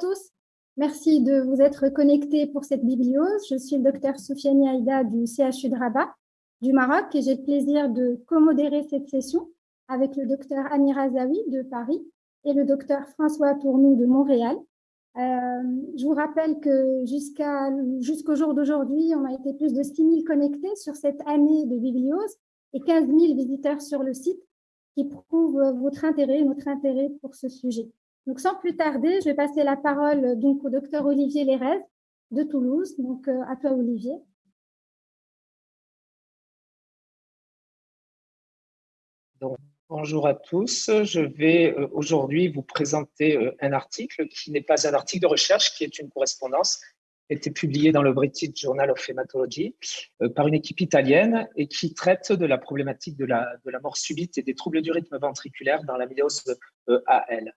tous. Merci de vous être connectés pour cette bibliose. Je suis le docteur Soufiane Aïda du CHU de Rabat du Maroc et j'ai le plaisir de commodérer cette session avec le docteur Amir Azawi de Paris et le docteur François Tournou de Montréal. Euh, je vous rappelle que jusqu'au jour d'aujourd'hui, on a été plus de 6 000 connectés sur cette année de bibliose et 15 000 visiteurs sur le site qui prouvent votre intérêt, notre intérêt pour ce sujet. Donc, sans plus tarder, je vais passer la parole donc, au docteur Olivier Lérez de Toulouse. Donc, euh, à toi, Olivier. bonjour à tous. Je vais euh, aujourd'hui vous présenter euh, un article qui n'est pas un article de recherche, qui est une correspondance été publiée dans le British Journal of Hematology par une équipe italienne et qui traite de la problématique de la, de la mort subite et des troubles du rythme ventriculaire dans la myose AL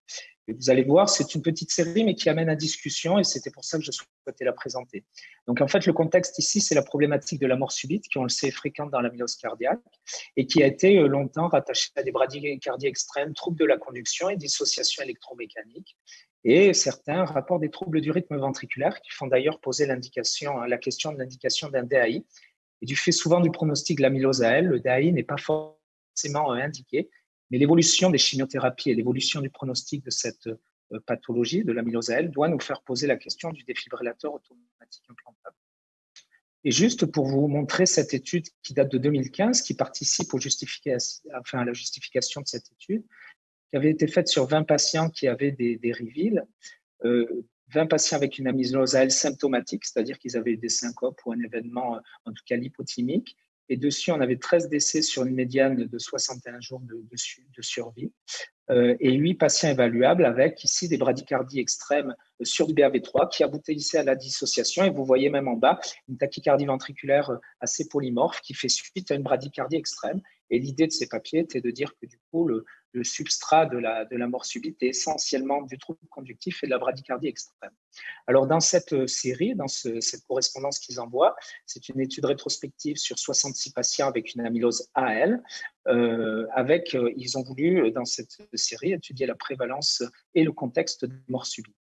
vous allez voir, c'est une petite série, mais qui amène à discussion, et c'était pour ça que je souhaitais la présenter. Donc, en fait, le contexte ici, c'est la problématique de la mort subite, qui, on le sait, est fréquente dans la myose cardiaque, et qui a été euh, longtemps rattachée à des bradycardies extrêmes, troubles de la conduction et dissociation électromécanique, et certains rapportent des troubles du rythme ventriculaire, qui font d'ailleurs poser l'indication, la question de l'indication d'un DAI. Et du fait souvent du pronostic de l'amylose elle, le DAI n'est pas forcément euh, indiqué, mais l'évolution des chimiothérapies et l'évolution du pronostic de cette euh, pathologie, de l'amylose L, doit nous faire poser la question du défibrillateur automatique implantable. Et juste pour vous montrer cette étude qui date de 2015, qui participe enfin, à la justification de cette étude, qui avait été faite sur 20 patients qui avaient des, des 20 euh, patients avec une amylose L symptomatique, c'est-à-dire qu'ils avaient des syncopes ou un événement, en tout cas lipothymique, et dessus, on avait 13 décès sur une médiane de 61 jours de, de, survie euh, et 8 patients évaluables avec ici des bradycardies extrêmes sur du BAV3 qui aboutissaient à la dissociation. Et vous voyez même en bas une tachycardie ventriculaire assez polymorphe qui fait suite à une bradycardie extrême. Et l'idée de ces papiers était de dire que du coup, le, le substrat de la, de la mort subite est essentiellement du trouble conductif et de la bradycardie extrême. Alors, dans cette euh, série, dans cette correspondance qu'ils envoient, c'est une étude rétrospective sur 66 patients avec une amylose AL. Euh, avec, euh, ils ont voulu, dans cette série, étudier la prévalence et le contexte de mort subite.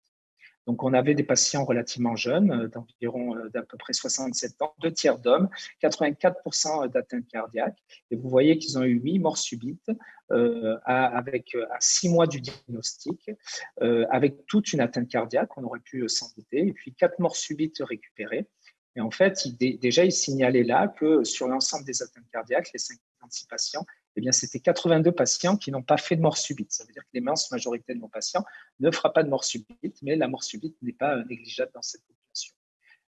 Donc, on avait des patients relativement jeunes, euh, d'environ euh, d'à peu près 67 ans, deux tiers d'hommes, 84% d'atteinte cardiaque. Et vous voyez qu'ils ont eu huit morts subites euh, avec à six mois du diagnostic, avec toute une atteinte cardiaque, on aurait pu s'en douter, et puis quatre morts subites récupérées. Et en fait, déjà, il signalait là que sur l'ensemble des atteintes cardiaques, les 56 patients, eh bien, c'était 82 patients qui n'ont pas fait de mort subite. Ça veut dire que l'immense majorité de nos patients ne fera pas de mort subite, mais la mort subite n'est pas euh, négligeable dans cette population.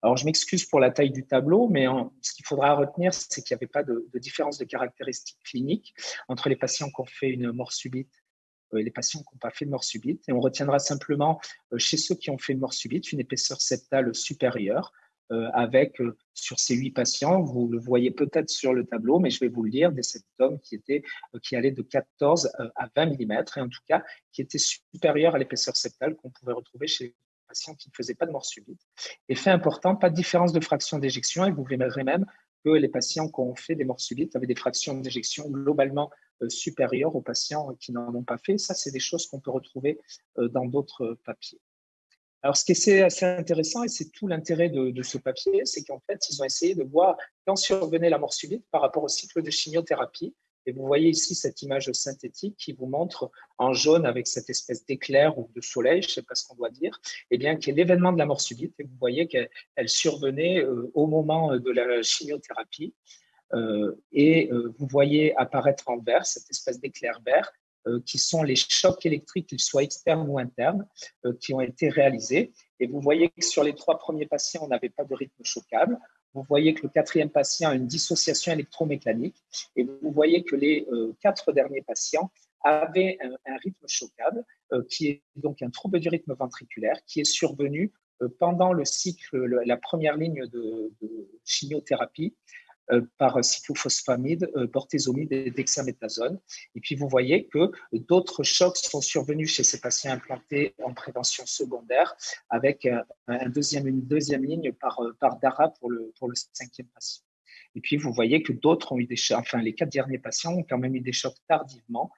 Alors, je m'excuse pour la taille du tableau, mais ce qu'il faudra retenir, c'est qu'il n'y avait pas de, différence de caractéristiques cliniques entre les patients qui ont fait une mort subite euh, et les patients qui n'ont pas fait de mort subite. Et on retiendra simplement, euh, chez ceux qui ont fait une mort subite, une épaisseur septale supérieure, avec, euh, sur ces huit patients, vous le voyez peut-être sur le tableau, mais je vais vous le dire, des septomes qui, étaient, euh, qui allaient de 14 à 20 mm, et en tout cas qui étaient supérieurs à l'épaisseur septale qu'on pouvait retrouver chez les patients qui ne faisaient pas de mort subite. Et fait important, pas de différence de fraction d'éjection, et vous verrez même que les patients qui ont fait des morts subites avaient des fractions d'éjection globalement supérieures aux patients qui n'en ont pas fait. Ça, c'est des choses qu'on peut retrouver dans d'autres papiers. Alors, ce qui est assez intéressant, et c'est tout l'intérêt de, ce papier, c'est qu'en fait, ils ont essayé de voir quand survenait la mort subite par rapport au cycle de chimiothérapie. Et vous voyez ici cette image synthétique qui vous montre en jaune avec cette espèce d'éclair ou de soleil, je ne sais pas ce qu'on doit dire, eh bien, qui est l'événement de la mort subite. Et vous voyez qu'elle survenait euh, au moment de la chimiothérapie. Euh, et euh, vous voyez apparaître en vert cette espèce d'éclair vert euh, qui sont les chocs électriques, qu'ils soient externes ou internes, euh, qui ont été réalisés. Et vous voyez que sur les trois premiers patients, on n'avait pas de rythme choquable. Vous voyez que le quatrième patient a une dissociation électromécanique. Et vous voyez que les euh, quatre derniers patients avaient un, rythme choquable, qui est donc un trouble du rythme ventriculaire, qui est survenu pendant le cycle, la première ligne de, chimiothérapie, euh, par cyclophosphamide, euh, bortezomide et dexaméthasone. Et puis, vous voyez que d'autres chocs sont survenus chez ces patients implantés en prévention secondaire avec un deuxième, une deuxième ligne par, euh, par DARA pour le, pour le cinquième patient. Et puis, vous voyez que d'autres ont eu des chocs, enfin, les quatre derniers patients ont quand même eu des chocs tardivement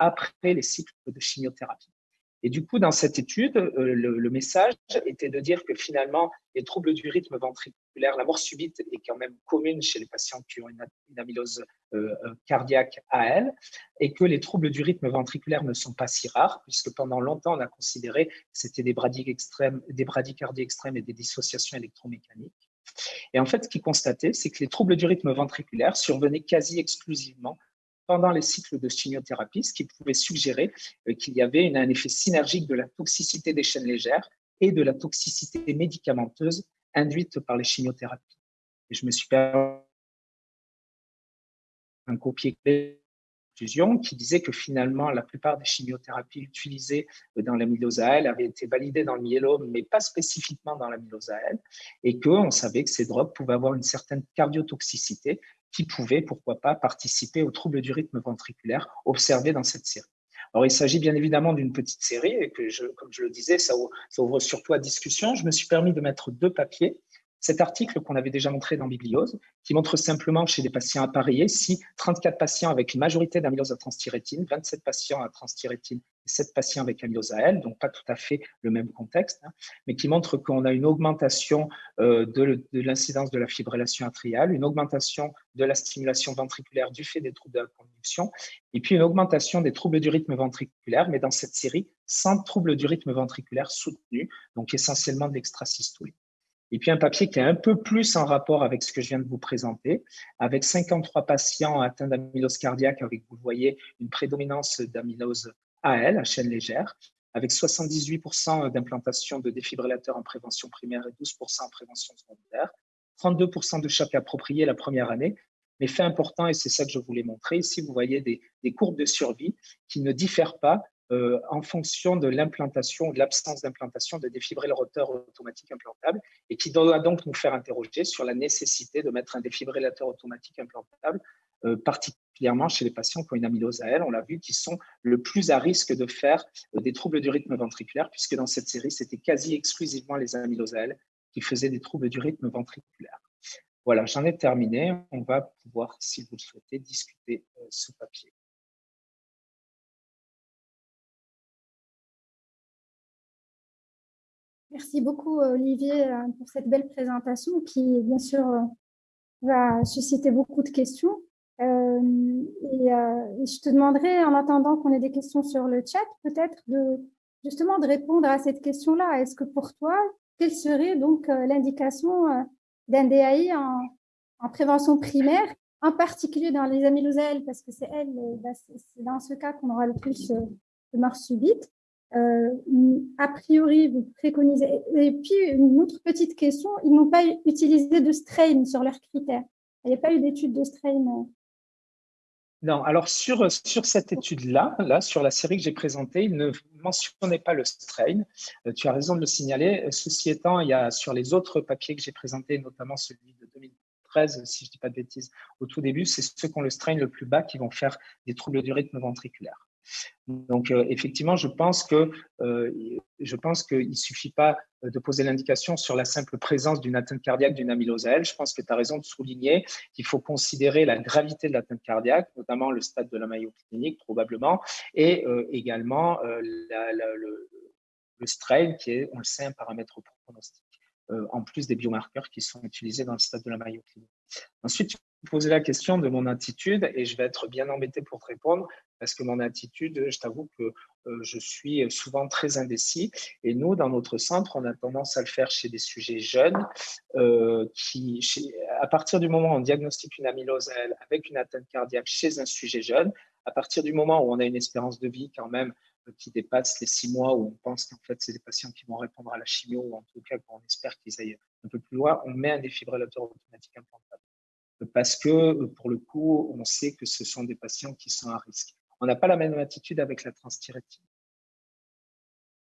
après les cycles de chimiothérapie. Et du coup, dans cette étude, euh, le, message était de dire que finalement, les troubles du rythme ventriculaire, la mort subite est quand même commune chez les patients qui ont une, amylose euh, euh, cardiaque AL, et que les troubles du rythme ventriculaire ne sont pas si rares, puisque pendant longtemps, on a considéré que c'était des, des bradycardies extrêmes et des dissociations électromécaniques. Et en fait, ce qu'il constatait, c'est que les troubles du rythme ventriculaire survenaient quasi exclusivement pendant les cycles de chimiothérapie, ce qui pouvait suggérer euh, qu'il y avait un effet synergique de la toxicité des chaînes légères et de la toxicité médicamenteuse induite par les chimiothérapies. Et je me suis permis un copier qui disait que finalement, la plupart des chimiothérapies utilisées dans l'amylose AL avaient été validées dans le myélome, mais pas spécifiquement dans l'amylose AL, et qu'on savait que ces drogues pouvaient avoir une certaine cardiotoxicité qui pouvait, pourquoi pas, participer aux troubles du rythme ventriculaire observés dans cette série. Alors, il s'agit bien évidemment d'une petite série et que, comme je le disais, ça ouvre surtout à discussion. Je me suis permis de mettre deux papiers cet article qu'on avait déjà montré dans Bibliose, qui montre simplement chez des patients appareillés, si 34 patients avec une majorité d'amylose à transthyrétine, 27 patients à transthyrétine et 7 patients avec amylose à L, donc pas tout à fait le même contexte, hein, mais qui montre qu'on a une augmentation euh, de, l'incidence de la fibrillation atriale, une augmentation de la stimulation ventriculaire du fait des troubles de la conduction, et puis une augmentation des troubles du rythme ventriculaire, mais dans cette série, sans troubles du rythme ventriculaire soutenus, donc essentiellement de l'extrasystolie. Et puis un papier qui est un peu plus en rapport avec ce que je viens de vous présenter, avec 53 patients atteints d'amylose cardiaque, avec, vous voyez, une prédominance d'amylose AL, à chaîne légère, avec 78% d'implantation de défibrillateurs en prévention primaire et 12% en prévention secondaire, 32% de choc approprié la première année. Mais fait important, et c'est ça que je voulais montrer, ici vous voyez des courbes de survie qui ne diffèrent pas euh, en fonction de l'implantation ou de l'absence d'implantation de défibrillateur automatique implantable et qui doit donc nous faire interroger sur la nécessité de mettre un défibrillateur automatique implantable, euh, particulièrement chez les patients qui ont une amylose AL, on l'a vu, qui sont le plus à risque de faire euh, des troubles du rythme ventriculaire, puisque dans cette série, c'était quasi exclusivement les amyloses AL qui faisaient des troubles du rythme ventriculaire. Voilà, j'en ai terminé. On va pouvoir, si vous le souhaitez, discuter ce papier. Merci beaucoup, Olivier, euh, pour cette belle présentation qui, bien sûr, euh, va susciter beaucoup de questions. Euh, et, je te demanderai, en attendant qu'on ait des questions sur le chat, peut-être de justement de répondre à cette question-là. Est-ce que pour toi, quelle serait donc l'indication d'un DAI en, en, prévention primaire, en particulier dans les amylosales, parce que c'est elle, bah, dans ce cas qu'on aura le plus de mort subite euh, a priori, vous préconisez. Et puis, une autre petite question, ils n'ont pas utilisé de strain sur leurs critères. Il n'y a pas eu d'étude de strain. Euh. Non, alors sur, sur cette étude-là, là, sur la série que j'ai présentée, il ne mentionnait pas le strain. Euh, tu as raison de le signaler. Ceci étant, il y a sur les autres papiers que j'ai présentés, notamment celui de 2013, si je ne dis pas de bêtises, au tout début, c'est ceux qui ont le strain le plus bas qui vont faire des troubles du rythme ventriculaire. Donc, euh, effectivement, je pense que euh, je pense suffit pas de poser l'indication sur la simple présence d'une atteinte cardiaque d'une amylose L. Je pense que tu as raison de souligner qu'il faut considérer la gravité de l'atteinte cardiaque, notamment le stade de la maillot clinique, probablement, et euh, également le, strain, qui est, on le sait, un paramètre pronostic, en plus des biomarqueurs qui sont utilisés dans le stade de la maillot clinique. Ensuite, posais la question de mon attitude, et je vais être bien embêté pour te répondre parce que mon attitude, je t'avoue que euh, je suis souvent très indécis. Et nous, dans notre centre, on a tendance à le faire chez des sujets jeunes euh, qui, à partir du moment où on diagnostique une amylose avec une atteinte cardiaque chez un sujet jeune, à partir du moment où on a une espérance de vie quand même euh, qui dépasse les six mois, où on pense qu'en fait, c'est des patients qui vont répondre à la chimio, ou en tout cas, qu'on espère qu'ils aillent un peu plus loin, on met un défibrillateur automatique implantable. Parce que, pour le coup, on sait que ce sont des patients qui sont à risque on n'a pas la même attitude avec la transthyrétine.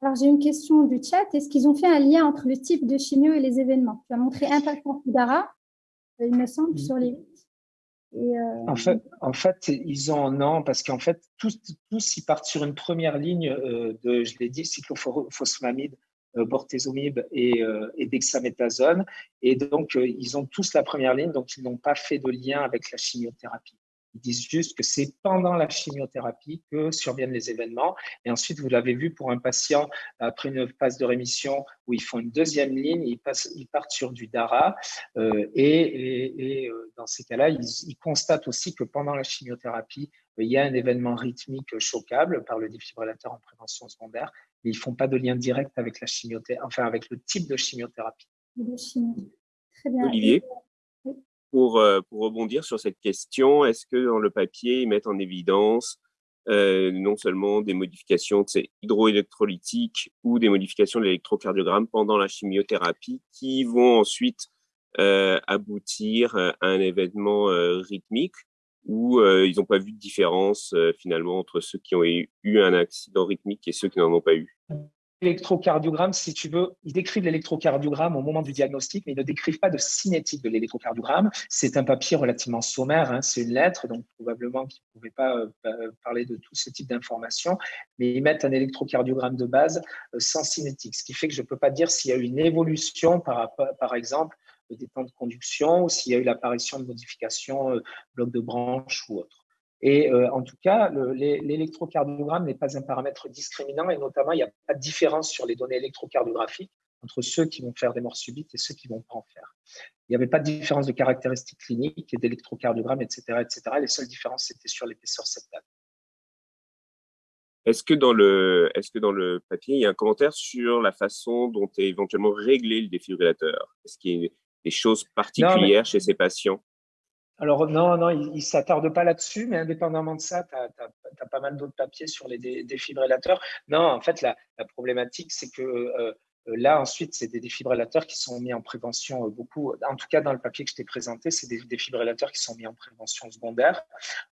Alors, j'ai une question du chat. Est-ce qu'ils ont fait un lien entre le type de chimio et les événements? Tu as montré un patient Fudara, euh, il me semble, sur les et euh, en, fait, en fait, ils ont non, parce qu'en fait, tous, tous ils partent sur une première ligne euh, de, je l'ai dit, cyclophosphamide, bortezomib et, et dexaméthasone. Et donc, ils ont tous la première ligne, donc ils n'ont pas fait de lien avec la chimiothérapie. Ils disent juste que c'est pendant la chimiothérapie que surviennent les événements. Et ensuite, vous l'avez vu pour un patient après une phase de rémission où ils font une deuxième ligne, ils, passent, ils partent sur du DARA. Euh, et, euh, dans ces cas-là, ils, constatent aussi que pendant la chimiothérapie, il y a un événement rythmique choquable par le défibrillateur en prévention secondaire, mais ils ne font pas de lien direct avec la chimiothérapie, enfin avec le type de chimiothérapie. Très bien. Olivier? Pour, euh, pour rebondir sur cette question, est-ce que dans le papier, ils mettent en évidence euh, non seulement des modifications hydroélectrolytiques ou des modifications de l'électrocardiogramme pendant la chimiothérapie qui vont ensuite euh, aboutir à un événement rythmique ou ils n'ont pas vu de différence finalement entre ceux qui ont eu un accident rythmique et ceux qui n'en ont pas eu? L'électrocardiogramme, si tu veux, ils décrivent l'électrocardiogramme au moment du diagnostic, mais ils ne décrivent pas de cinétique de l'électrocardiogramme. C'est un papier relativement sommaire, hein, c'est une lettre, donc probablement qu'ils ne pouvaient pas euh, parler de tout ce type d'informations, mais ils mettent un électrocardiogramme de base euh, sans cinétique, ce qui fait que je ne peux pas dire s'il y a eu une évolution par, exemple des temps de conduction ou s'il y a eu l'apparition de modifications, euh, blocs de branche ou autre. Et euh, en tout cas, l'électrocardiogramme n'est pas un paramètre discriminant et notamment, il n'y a pas de différence sur les données électrocardiographiques entre ceux qui vont faire des morts subites et ceux qui ne vont pas en faire. Il n'y avait pas de différence de caractéristiques cliniques et d'électrocardiogramme, etc., etc. Les seules différences, c'était sur l'épaisseur septale. Est-ce que, dans le, est que dans le papier, il y a un commentaire sur la façon dont est éventuellement réglé le défibrillateur? Est-ce qu'il y a des choses particulières chez ces patients? Alors non, non, il ne s'attarde pas là-dessus, mais indépendamment de ça, tu as, pas mal d'autres papiers sur les défibrillateurs. Non, en fait, la, problématique, c'est que euh, là, ensuite, c'est des défibrillateurs qui sont mis en prévention euh, beaucoup. En tout cas, dans le papier que je t'ai présenté, c'est des défibrillateurs qui sont mis en prévention secondaire.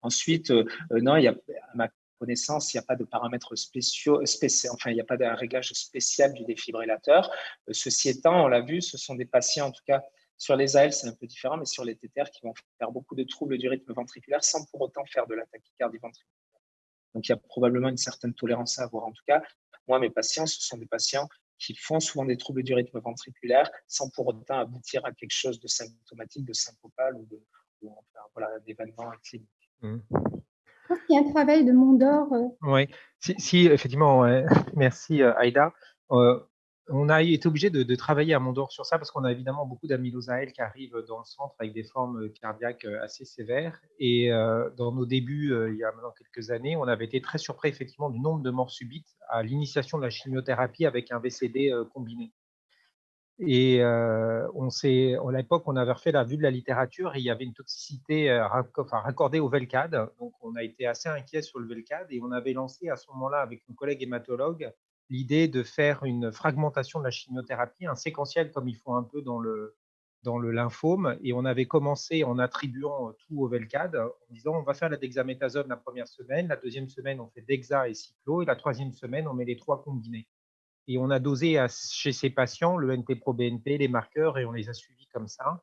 Ensuite, euh, non, à ma connaissance, il n'y a pas de paramètres spéciaux, spéciaux enfin, il n'y a pas de réglage spécial du défibrillateur. ceci étant, on l'a vu, ce sont des patients, en tout cas, sur les AL, c'est un peu différent, mais sur les TTR qui vont faire beaucoup de troubles du rythme ventriculaire sans pour autant faire de la tachycardie ventriculaire. Donc, il y a probablement une certaine tolérance à avoir. En tout cas, moi, mes patients, ce sont des patients qui font souvent des troubles du rythme ventriculaire sans pour autant aboutir à quelque chose de symptomatique, de sympopal ou de voilà, d'événement clinique. Mmh. Il y a un travail de Mondor. Euh. Oui, si, effectivement, merci euh, Aïda. Euh, on a été obligé de, travailler à Mondor sur ça parce qu'on a évidemment beaucoup d'amylosaël qui arrivent dans le centre avec des formes euh, cardiaques euh, assez sévères. Et euh, dans nos débuts, il y a maintenant quelques années, on avait été très surpris effectivement du nombre de morts subites à l'initiation de la chimiothérapie avec un VCD combiné. Et on s'est, à l'époque, on avait refait la vue de la littérature et il y avait une toxicité raccordée au Velcade. Donc, on a été assez inquiet sur le Velcade et on avait lancé à ce moment-là avec nos collègues hématologues l'idée de faire une fragmentation de la chimiothérapie, un séquentiel comme ils font un peu dans le, dans le lymphome. Et on avait commencé en attribuant tout au Velcade, en disant on va faire la dexaméthasone la première semaine, la deuxième semaine on fait dexa et cyclo, et la troisième semaine on met les trois combinés. Et on a dosé chez ces patients le NT-proBNP, les marqueurs, et on les a suivis comme ça.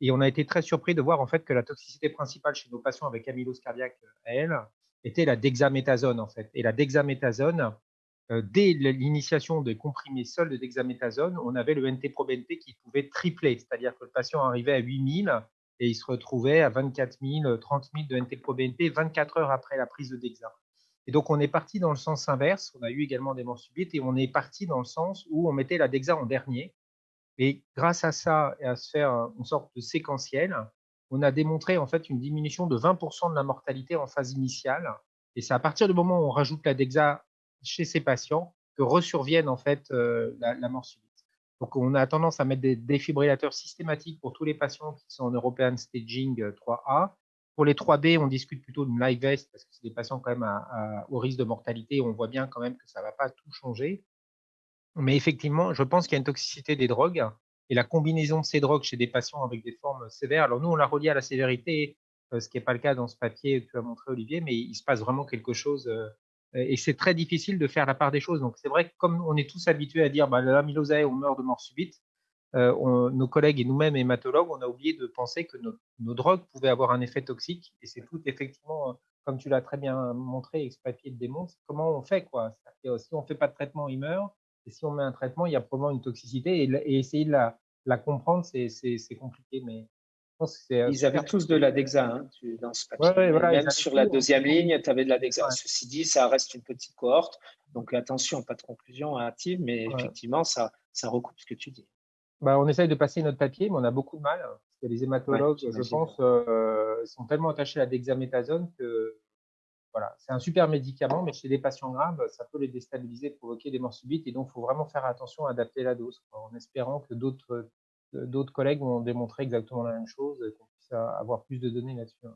Et on a été très surpris de voir en fait que la toxicité principale chez nos patients avec amylose cardiaque, elle, était la dexaméthasone en fait. Et la dexaméthasone, euh, dès l'initiation des comprimés seuls de dexaméthasone, on avait le NT-proBNP qui pouvait tripler, c'est-à-dire que le patient arrivait à 8000 et il se retrouvait à 24 000, 30 000 de NT-proBNP 24 heures après la prise de dexa. Et donc, on est parti dans le sens inverse. On a eu également des morts subites et on est parti dans le sens où on mettait la dexa en dernier. Et grâce à ça et à se faire une sorte de séquentiel, on a démontré en fait une diminution de 20% de la mortalité en phase initiale. Et c'est à partir du moment où on rajoute la dexa chez ces patients que resurvienne en fait euh, la, mort subite. Donc, on a tendance à mettre des défibrillateurs systématiques pour tous les patients qui sont en European Staging 3A. Euh, pour les 3B, on discute plutôt d'une live vest parce que c'est des patients quand même au risque de mortalité. On voit bien quand même que ça ne va pas tout changer. Mais effectivement, je pense qu'il y a une toxicité des drogues et la combinaison de ces drogues chez des patients avec des formes sévères. Alors nous, on l'a relié à la sévérité, euh, ce qui n'est pas le cas dans ce papier que tu as montré, Olivier, mais il se passe vraiment quelque chose et c'est très difficile de faire la part des choses. Donc, c'est vrai que comme on est tous habitués à dire bah, l'amylosée, on meurt de mort subite, euh, nos collègues et nous-mêmes hématologues, on a oublié de penser que nos, drogues pouvaient avoir un effet toxique. Et c'est tout effectivement, comme tu l'as très bien montré papier le démontre, comment on fait. Quoi. Si on ne fait pas de traitement, il meurt. Et si on met un traitement, il y a probablement une toxicité. Et, essayer de la, la comprendre, c'est compliqué. Mais Ils avaient tous de la DEXA hein, dans ce papier. Même sur la deuxième ligne, tu avais de la DEXA. Ceci dit, ça reste une petite cohorte. Donc attention, pas de conclusion hâtive, mais effectivement, ça, ça recoupe ce que tu dis. Bah, on essaye de passer notre papier, mais on a beaucoup de mal. Parce que les hématologues, je pense, euh, sont tellement attachés à la dexaméthasone que voilà, c'est un super médicament, mais chez les patients graves, ça peut les déstabiliser, provoquer des morts subites. Et donc, il faut vraiment faire attention à adapter la dose, en espérant que d'autres d'autres collègues vont démontrer exactement la même chose, qu'on puisse avoir plus de données là-dessus.